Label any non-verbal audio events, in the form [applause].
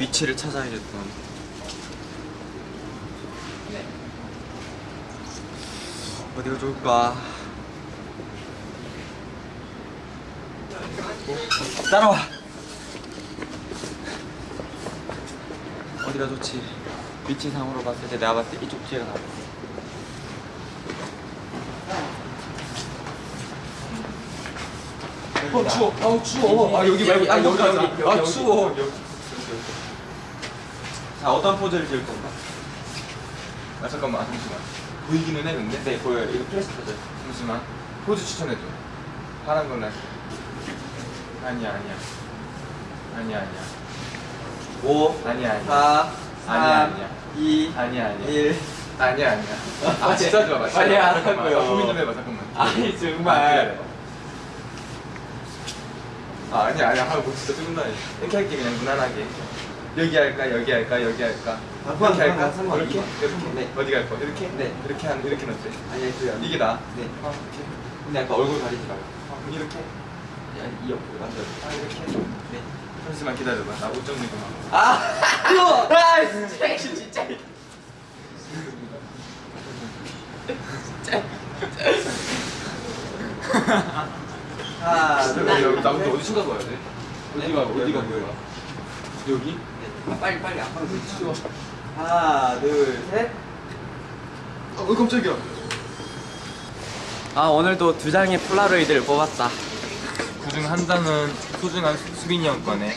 위치를 찾아야겠던 어디가 좋을까? 따라와. 어디가 좋지? 위치상으로 봤을 때 내가 봤을 때 이쪽 뒤에가 나아 어 추워. 아 추워. 아 여기 말고 아 여기 여기 아 추워 자 어떤 포즈를 지을 건가? 아 잠깐만 잠시만. 보이기는 해 근데? 네 보여요. 이거 프레스 포즈 잠시만. 포즈 추천해줘. 파란 거는 아니야 아니야. 아니야 아니야. 5 아니야 아니야. 4 아니야, 3 아니야. 2 아니야 아니야. 1 아니야 아니야. 아 진짜 좋아 진짜 좋아. 하라고요. 잠깐만, 나 고민 좀 해봐 잠깐만. 아니 아, 정말 그래. 아 아니야 아니야. 하고 진짜 짜증나 이렇게 할게 그냥 무난하게. 여기 할까 여기 할까 여기 할까. 아, 이렇게 할까? 상관- 이렇게? 이렇게? 네. 어디 갈 거? 이렇게? 네. 이렇게 한 이렇게 어때? 아니 그게 이게 나? 네. 어, 이렇게 근데 약간 얼굴 가리지 말고. 어, 이렇게? 아니 이 옆으로 완전 아 이렇게? 네. 잠시만 기다려봐. 나 옷 정리 좀 하고. 아! 이거! [laughs] 아 진짜 진짜. [laughs] 아, 둘 [laughs] 여기 여기 나부터 어디 쳐다봐야 돼? 어디가 어디가 뭐야? 여기? 네. 아, 빨리 빨리 앞으로 치워 하나 둘셋 어 깜짝이야 아 오늘도 두 장의 폴라로이드를 뽑았다 그중 한 장은 소중한 수빈이 형 거네